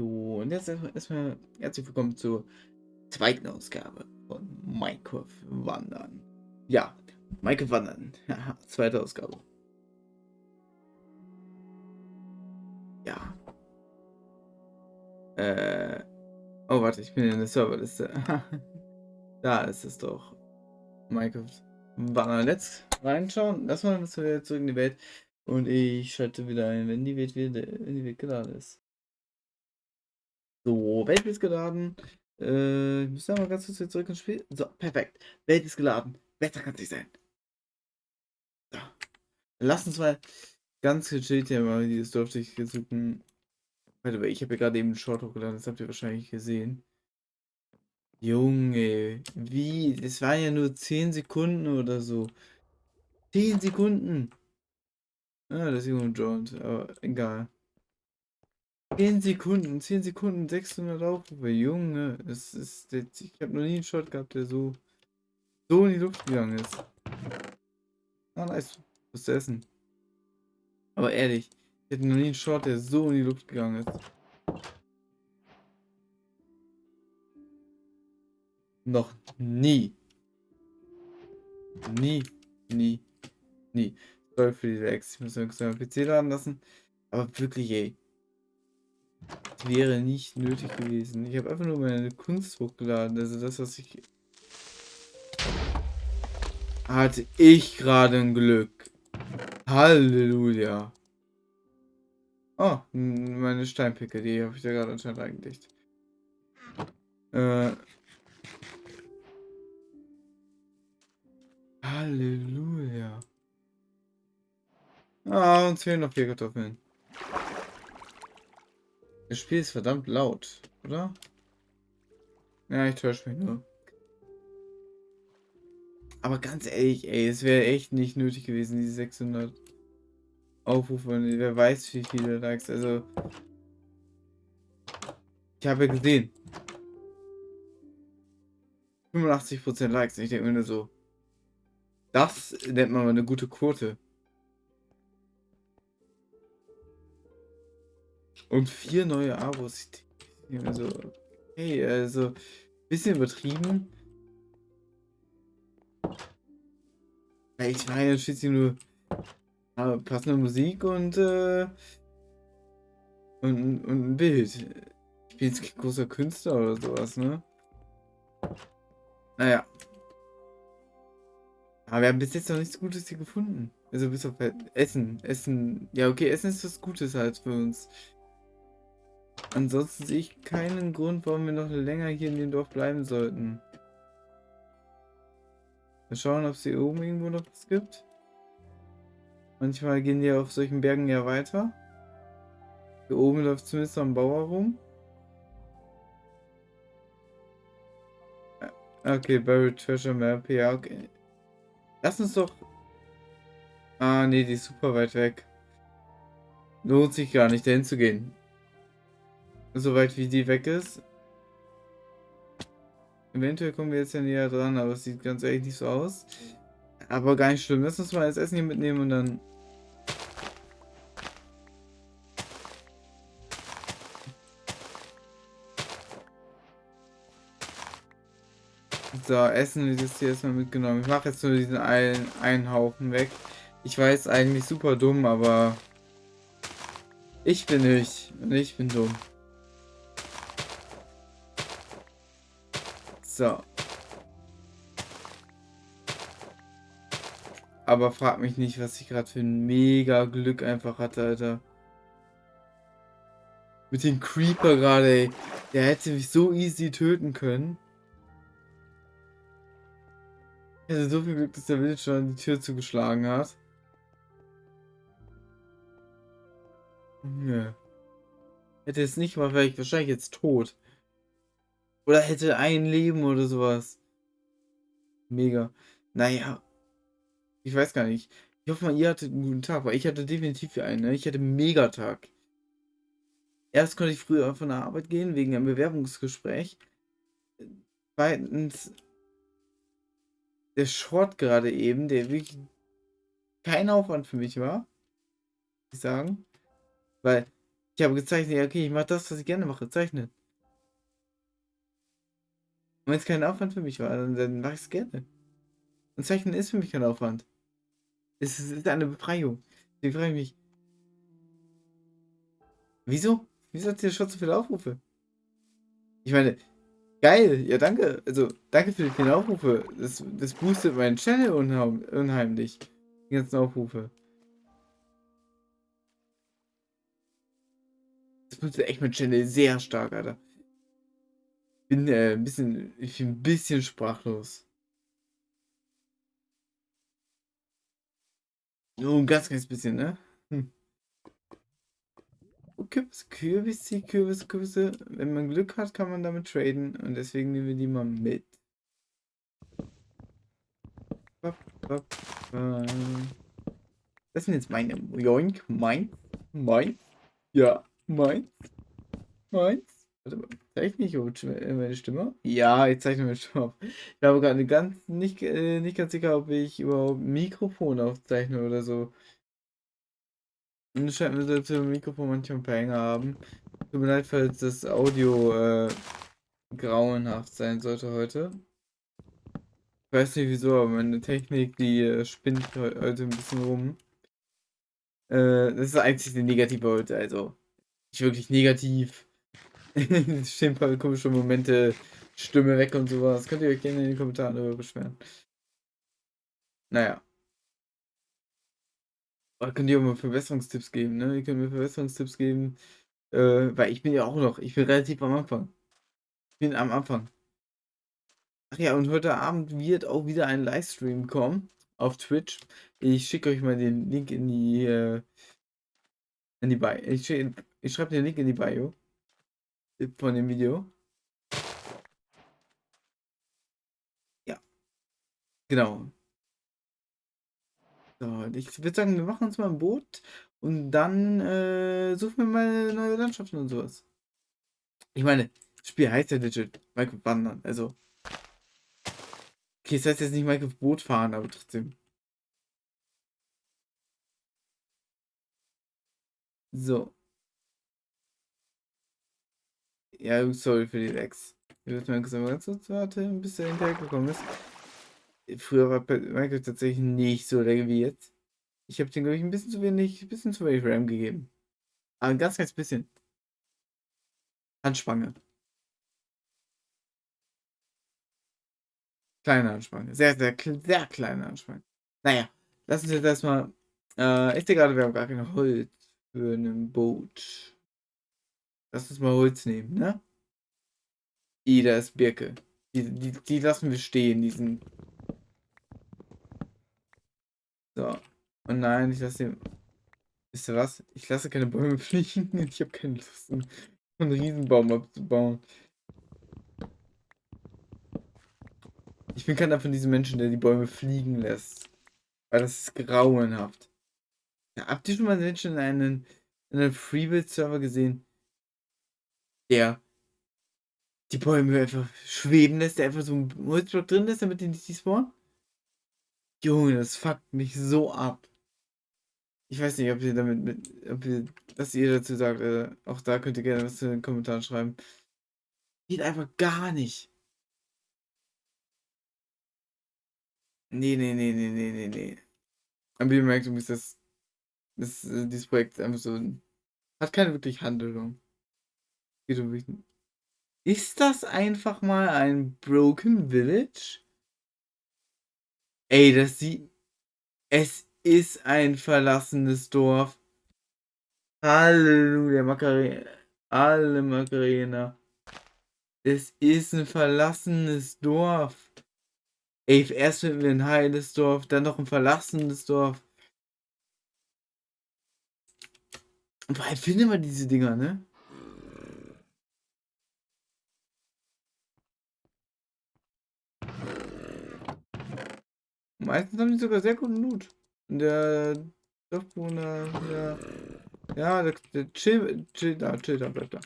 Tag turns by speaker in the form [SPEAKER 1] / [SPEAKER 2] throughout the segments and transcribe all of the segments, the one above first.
[SPEAKER 1] So, und jetzt erstmal herzlich willkommen zur zweiten Ausgabe von Minecraft Wandern. Ja, Minecraft Wandern. Zweite Ausgabe. Ja. Äh. Oh, warte, ich bin in der Serverliste. da ist es doch. Minecraft Wandern. Let's reinschauen. Lass mal zurück in die Welt. Und ich schalte wieder ein, wenn die Welt, wieder, wenn die Welt geladen ist. So, Welt ist geladen. Äh, ich muss da mal ganz kurz zurück ins Spiel. So, perfekt. Welt ist geladen. Wetter kann sich sein. So. Lass uns mal ganz gechillt hier mal dieses Dorf durchsuchen. Warte, ich habe ja gerade eben einen Short hochgeladen, das habt ihr wahrscheinlich gesehen. Junge, wie? Das waren ja nur 10 Sekunden oder so. 10 Sekunden. Ah, das ist Junge Jones, aber egal. 10 Sekunden, 10 Sekunden, 600 Aufrufe. Junge, es ist, ich habe noch nie einen Shot gehabt, der so, so in die Luft gegangen ist. Ah, nice. Was zu essen. Aber ehrlich, ich hätte noch nie einen Shot, der so in die Luft gegangen ist. Noch nie. Nie, nie, nie. Sorry für die Lags. Ich muss mir PC laden lassen. Aber wirklich, ey wäre nicht nötig gewesen. Ich habe einfach nur meine Kunst hochgeladen. Also das, was ich... Hatte ich gerade ein Glück. Halleluja. Oh, meine Steinpicke, die habe ich da gerade anscheinend eingelegt. Äh... Halleluja. Ah, uns fehlen noch vier Kartoffeln. Das Spiel ist verdammt laut, oder? Ja, ich täusche mich nur. Aber ganz ehrlich, ey, es wäre echt nicht nötig gewesen, diese 600 Aufrufe. Und wer weiß, wie viele Likes. Also, ich habe ja gesehen. 85% Likes. Ich denke mir nur so, das nennt man mal eine gute Quote. Und vier neue Abos. Also, hey, also, bisschen übertrieben. Weil ich meine, schließlich nur passende Musik und, äh, und, und ein Bild. Ich bin jetzt kein großer Künstler oder sowas, ne? Naja. Aber wir haben bis jetzt noch nichts Gutes hier gefunden. Also bis auf Essen. Essen. Ja, okay, Essen ist was Gutes halt für uns. Ansonsten sehe ich keinen Grund, warum wir noch länger hier in dem Dorf bleiben sollten. Wir schauen, ob es hier oben irgendwo noch was gibt. Manchmal gehen die auf solchen Bergen ja weiter. Hier oben läuft zumindest noch ein Bauer rum. Okay, Buried Treasure Map, ja, okay. Lass uns doch... Ah, nee, die ist super weit weg. Lohnt sich gar nicht, dahin zu gehen. Soweit wie die weg ist. Eventuell kommen wir jetzt ja näher dran, aber es sieht ganz ehrlich nicht so aus. Aber gar nicht schlimm. Lass uns mal das Essen hier mitnehmen und dann... So, Essen ist jetzt hier erstmal mitgenommen. Ich mache jetzt nur diesen einen, einen Haufen weg. Ich weiß eigentlich super dumm, aber... Ich bin ich. Und ich bin dumm. So. Aber frag mich nicht, was ich gerade für ein mega Glück einfach hatte, Alter. Mit dem Creeper gerade, ey. Der hätte mich so easy töten können. Ich hatte so viel Glück, dass der Villager an die Tür zugeschlagen hat. Nö. Hätte es nicht mal, wäre ich wahrscheinlich jetzt tot. Oder hätte ein Leben oder sowas. Mega. Naja. Ich weiß gar nicht. Ich hoffe mal, ihr hattet einen guten Tag, weil ich hatte definitiv einen. Ne? Ich hatte einen Megatag. Erst konnte ich früher von der Arbeit gehen, wegen einem Bewerbungsgespräch. Zweitens, der Short gerade eben, der wirklich kein Aufwand für mich war. Ich sagen. Weil Ich habe gezeichnet, ja, okay, ich mache das, was ich gerne mache, zeichnen. Und wenn es kein Aufwand für mich war, dann, dann mache ich es gerne. Und Zeichnen ist für mich kein Aufwand. Es ist eine Befreiung. Ich frage mich. Wieso? Wieso hat ihr schon so viele Aufrufe? Ich meine, geil, ja danke. Also, danke für die vielen Aufrufe. Das, das boostet meinen Channel unheim, unheimlich. Die ganzen Aufrufe. Das boostet echt mein Channel sehr stark, Alter. Bin äh, ein bisschen, ich bin ein bisschen sprachlos. Nur ein ganz, ganz bisschen, ne? Hm. Kürbis, Kürbisse, Kürbisse, Kürbisse. Wenn man Glück hat, kann man damit traden. Und deswegen nehmen wir die mal mit. Das sind jetzt meine. Joink, mein, mein. Ja, mein, meins. Zeichne ich meine Stimme? Ja, ich zeichne meine Stimme auf. Ich habe gerade ganz nicht, äh, nicht ganz sicher, ob ich überhaupt Mikrofon aufzeichne oder so. Und es scheint mir so, dass wir Mikrofon manchmal ein paar Hänger haben. Tut mir leid, falls das Audio äh, grauenhaft sein sollte heute. Ich weiß nicht wieso, aber meine Technik, die äh, spinnt heute ein bisschen rum. Äh, das ist einzig die negative heute, also nicht wirklich negativ. stehen ein paar komische Momente, Stimme weg und sowas. Könnt ihr euch gerne in den Kommentaren darüber beschweren. Naja. Aber könnt ihr auch mal Verbesserungstipps geben, ne? Ihr könnt mir Verbesserungstipps geben. Äh, weil ich bin ja auch noch, ich bin relativ am Anfang. Ich bin am Anfang. Ach ja, und heute Abend wird auch wieder ein Livestream kommen auf Twitch. Ich schicke euch mal den Link in die, äh, in die Bio. Ich, ich schreibe den Link in die Bio von dem Video. Ja. Genau. So, ich würde sagen, wir machen uns mal ein Boot und dann äh, suchen wir mal neue Landschaften und sowas. Ich meine, das Spiel heißt ja legit Minecraft Wandern, also. Okay, es heißt jetzt nicht Minecraft Boot fahren, aber trotzdem. So. Ja, sorry für die Lex. Ich würde mal ganz kurz warten, bis er hinterhergekommen ist. Früher war Minecraft tatsächlich nicht so lecker wie jetzt. Ich habe den, glaube ich, ein bisschen zu wenig, ein bisschen zu wenig RAM gegeben. Aber ein ganz, ganz bisschen. Handspange. Kleine Handspange. Sehr, sehr, sehr kleine Handspange. Naja, lass uns jetzt erstmal. Äh, ich sehe gerade, wir haben gar kein Holz für ein Boot. Lass uns mal Holz nehmen, ne? I, da ist Birke. Die, die, die lassen wir stehen, diesen. So. Und nein, ich lasse den. Wisst ihr was? Ich lasse keine Bäume fliegen. Ich habe keine Lust, einen Riesenbaum abzubauen. Ich bin keiner von diesen Menschen, der die Bäume fliegen lässt. Weil das ist grauenhaft. Ja, habt ihr schon mal Menschen in einen, in einen Freebuild-Server gesehen, der die Bäume einfach schweben lässt, der einfach so ein Holzblock drin ist, damit die nicht spawnen. Junge, das fuckt mich so ab. Ich weiß nicht, ob ihr damit mit, ob ihr, was ihr dazu sagt. Äh, auch da könnt ihr gerne was in den Kommentaren schreiben. Geht einfach gar nicht. Nee, nee, nee, nee, nee, nee, nee. Aber ihr merkt übrigens, dass, dass äh, dieses Projekt einfach so hat keine wirklich Handlung. Ist das einfach mal ein Broken Village? Ey, das sieht... Es ist ein verlassenes Dorf. Halleluja, Macarena. Alle Macarena. Es ist ein verlassenes Dorf. Ey, erst finden wir ein heiles Dorf, dann noch ein verlassenes Dorf. Allem finden wir diese Dinger, ne? Meistens haben die sogar sehr guten Loot. Der Dorfbewohner, der. Ja, der, der chill, chill da, chill da, bleibt da.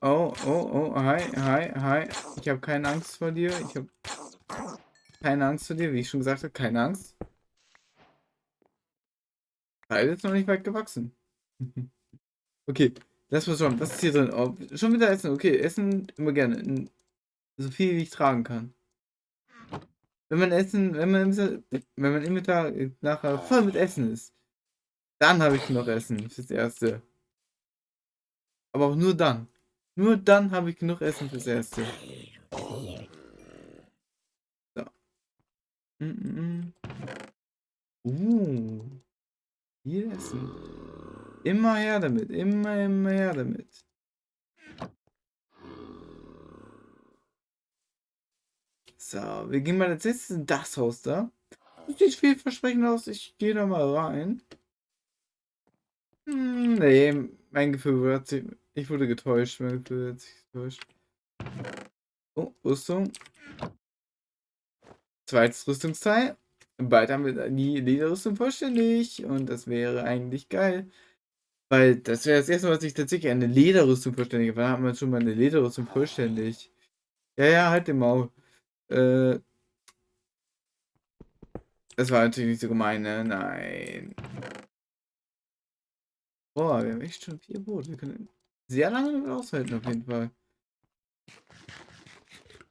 [SPEAKER 1] Oh, oh, oh, hi, hi, hi. Ich habe keine Angst vor dir. Ich habe keine Angst vor dir, wie ich schon gesagt habe, keine Angst. Teil ist noch nicht weit gewachsen. okay, lass mal schauen. Was ist hier drin? Oh, schon wieder Essen. Okay, Essen immer gerne. So viel wie ich tragen kann. Wenn man Essen, wenn man, wenn man Inventar nachher voll mit Essen ist, dann habe ich noch Essen fürs Erste. Aber auch nur dann. Nur dann habe ich genug Essen fürs Erste. So. Mm -mm. Uh. Viel Essen. Immer her damit. Immer, immer her damit. So, wir gehen mal als nächstes in das Haus da. Das sieht vielversprechend aus. Ich gehe da mal rein. Hm, nee, mein Gefühl hat sich. Ich wurde getäuscht. Mein Gefühl hat sich getäuscht. Oh, Rüstung. Zweites Rüstungsteil. Bald haben wir die Lederrüstung vollständig. Und das wäre eigentlich geil. Weil das wäre das erste Mal, dass ich tatsächlich eine Lederrüstung vollständig war. haben wir schon mal eine Lederrüstung vollständig. Ja, ja, halt den Maul. Äh, das war natürlich nicht so gemein, ne? Nein. Boah, wir haben echt schon vier Boote. Wir können sehr lange damit aushalten, auf jeden Fall.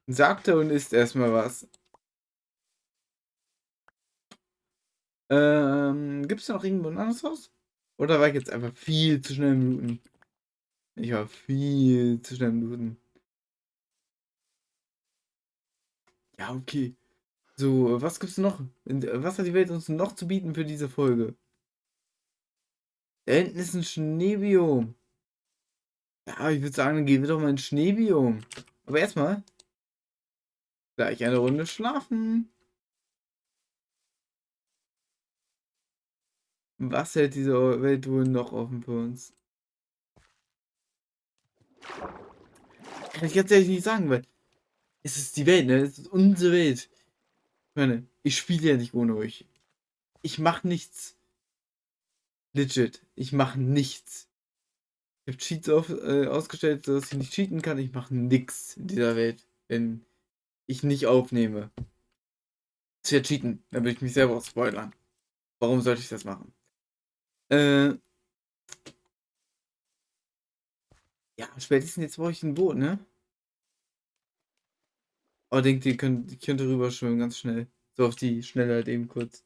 [SPEAKER 1] Sagte und isst erstmal was. Ähm, gibt es noch irgendwo ein anderes Haus? Oder war ich jetzt einfach viel zu schnell im Looten? Ich war viel zu schnell im Looten. Ja, okay. So, was gibt's noch? Was hat die Welt uns noch zu bieten für diese Folge? Da hinten ist ein Schneebiom. Ja, ich würde sagen, dann gehen wir doch mal ins Schneebiom. Aber erstmal gleich eine Runde schlafen. Was hält diese Welt wohl noch offen für uns? Kann ich jetzt ehrlich nicht sagen, weil es ist die Welt, ne? Es ist unsere Welt. Ich meine, ich spiele ja nicht ohne euch. Ich mache nichts. Legit. Ich mache nichts. Ich habe Cheats auf, äh, ausgestellt, dass ich nicht cheaten kann. Ich mache nichts in dieser Welt, wenn ich nicht aufnehme. Das ja cheaten. Dann will ich mich selber spoilern. Warum sollte ich das machen? Äh. Ja, spätestens jetzt brauche ich ein Boot, ne? Oh, denkt ihr, könnt, ihr könnt rüber schwimmen, ganz schnell. So auf die Schnelle halt eben kurz.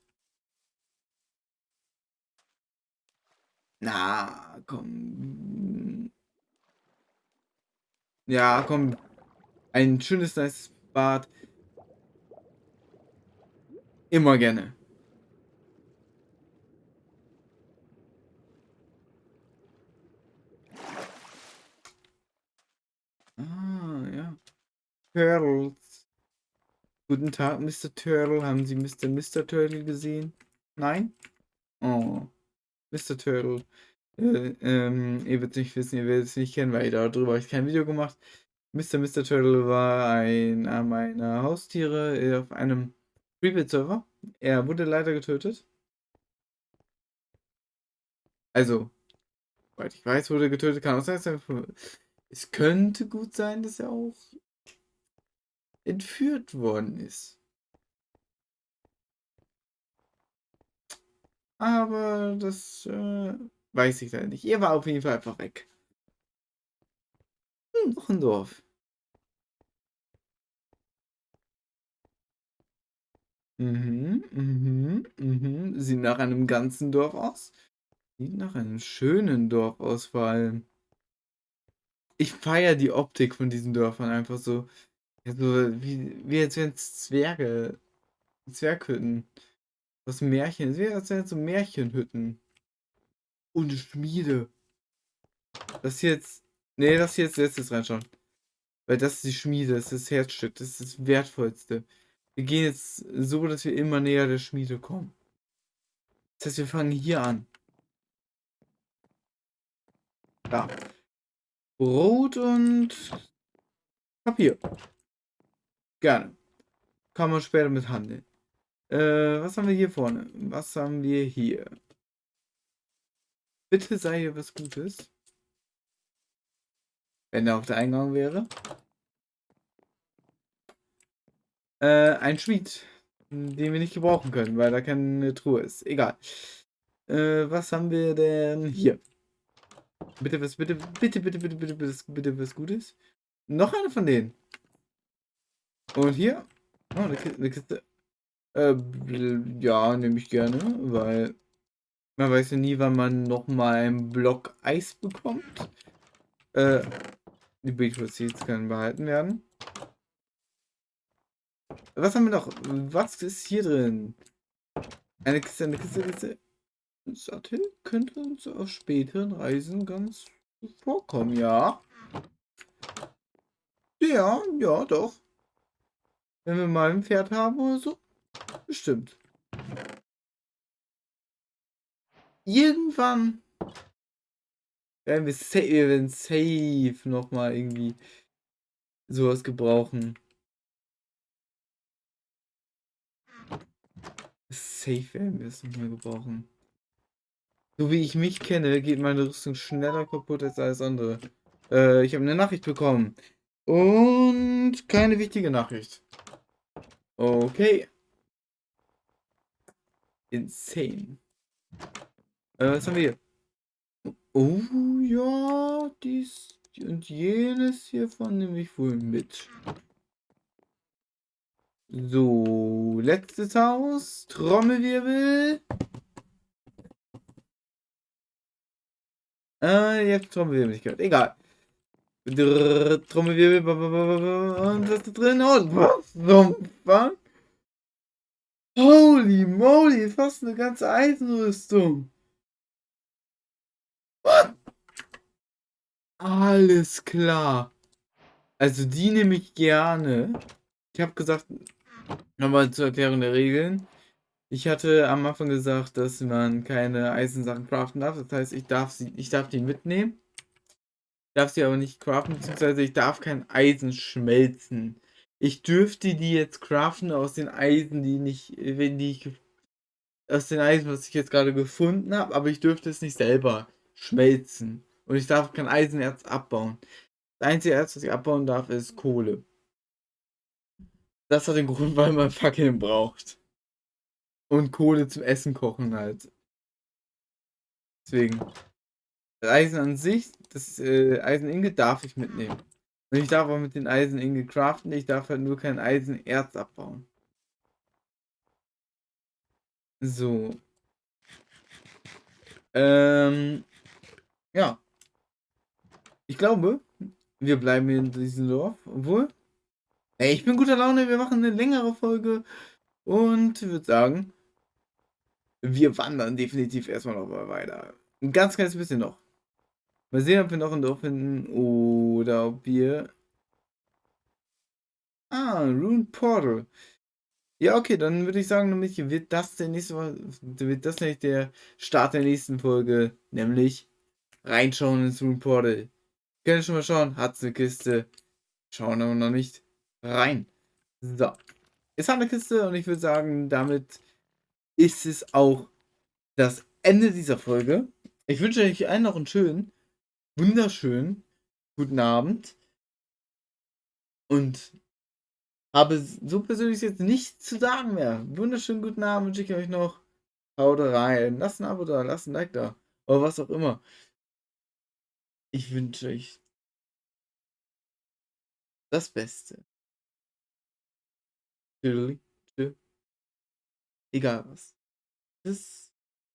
[SPEAKER 1] Na, komm. Ja, komm. Ein schönes, nice Bad. Immer gerne. Ah, ja. Turtles. Guten Tag, Mr. Turtle. Haben Sie Mr. Mr. Turtle gesehen? Nein? Oh. Mr. Turtle. Äh, ähm, ihr werdet es nicht wissen, ihr werdet es nicht kennen, weil darüber habe ich kein Video gemacht. Mr. Mr. Turtle war einer meiner Haustiere äh, auf einem Private-Server. Er wurde leider getötet. Also, soweit ich weiß, wurde getötet. Kann auch sein, es könnte gut sein, dass er auch entführt worden ist. Aber das äh, weiß ich leider nicht. Er war auf jeden Fall einfach weg. Hm, noch ein Dorf. Mhm, mhm, mhm. Sieht nach einem ganzen Dorf aus. Sieht nach einem schönen Dorf aus, vor allem. Ich feiere die Optik von diesen Dörfern einfach so. Ja, so wie, wie als wären es Zwerge. Zwerghütten. Das Märchen. Es wäre als wären so Märchenhütten. Und Schmiede. Das hier jetzt. Nee, das hier jetzt letztes reinschauen. Weil das ist die Schmiede, das ist das Herzstück, das ist das Wertvollste. Wir gehen jetzt so, dass wir immer näher der Schmiede kommen. Das heißt, wir fangen hier an. Da. Brot und Papier. Gerne. Kann man später mit handeln. Äh, was haben wir hier vorne? Was haben wir hier? Bitte sei hier was Gutes. Wenn er auf der Eingang wäre. Äh, ein Schmied, den wir nicht gebrauchen können, weil da keine Truhe ist. Egal. Äh, was haben wir denn hier? Bitte was, bitte, bitte, bitte, bitte, bitte, bitte, bitte was Gutes. Noch eine von denen. Und hier. Oh, eine Kiste. Eine Kiste. Äh, ja, nehme ich gerne, weil man weiß ja nie, wann man noch mal einen Block Eis bekommt. Äh, die Beetroot Seeds können behalten werden. Was haben wir noch? Was ist hier drin? Eine Kiste, eine Kiste, eine Kiste. Sattel könnte uns auf späteren Reisen ganz vorkommen, ja. Ja, ja, doch. Wenn wir mal ein Pferd haben oder so. Bestimmt. Irgendwann werden wir safe, wir werden safe nochmal irgendwie sowas gebrauchen. Safe werden wir es nochmal gebrauchen. So wie ich mich kenne, geht meine Rüstung schneller kaputt als alles andere. Äh, ich habe eine Nachricht bekommen. Und keine wichtige Nachricht. Okay. Insane. Äh, was haben wir hier? Oh ja, dies und jenes hiervon nehme ich wohl mit. So, letztes Haus. Trommelwirbel. Äh, jetzt Trommelwirbel nicht gehört. Egal. Trommelwirbel. Und was ist drin? Und was zum Fuck? Holy moly, fast eine ganze Eisenrüstung. What? Alles klar. Also die nehme ich gerne. Ich habe gesagt, nochmal zur Erklärung der Regeln. Ich hatte am Anfang gesagt, dass man keine Eisensachen craften darf. Das heißt, ich darf sie, ich darf die mitnehmen. Ich darf sie aber nicht craften, beziehungsweise ich darf kein Eisen schmelzen. Ich dürfte die jetzt craften aus den Eisen, die nicht, wenn die ich aus den Eisen, was ich jetzt gerade gefunden habe, aber ich dürfte es nicht selber schmelzen. Und ich darf kein Eisenerz abbauen. Das einzige Erz, was ich abbauen darf, ist Kohle. Das hat den Grund, weil man Fackeln braucht. Und Kohle zum Essen kochen halt. Deswegen. Das Eisen an sich, das äh, Eiseninge darf ich mitnehmen. Und ich darf auch mit den Eiseninge craften, ich darf halt nur kein Eisenerz abbauen. So. Ähm. Ja. Ich glaube, wir bleiben in diesem Dorf. Obwohl. Ey, ich bin guter Laune, wir machen eine längere Folge. Und würde sagen, wir wandern definitiv erstmal noch mal weiter. Ein ganz kleines bisschen noch. Mal sehen, ob wir noch ein Dorf finden oder ob wir... Ah, Rune Portal. Ja, okay, dann würde ich sagen, nämlich wird das der nächste wird das nämlich der Start der nächsten Folge, nämlich reinschauen ins Rune Portal. Können schon mal schauen, hat's eine Kiste. Schauen aber noch nicht rein. So. Es hat eine Kiste und ich würde sagen, damit ist es auch das Ende dieser Folge. Ich wünsche euch allen noch einen schönen, wunderschönen guten Abend. Und habe so persönlich jetzt nichts zu sagen mehr. Wunderschönen guten Abend wünsche ich euch noch. Haut rein. Lasst ein Abo da, lasst ein Like da. Oder was auch immer. Ich wünsche euch das Beste. Tschüss. Egal was. Das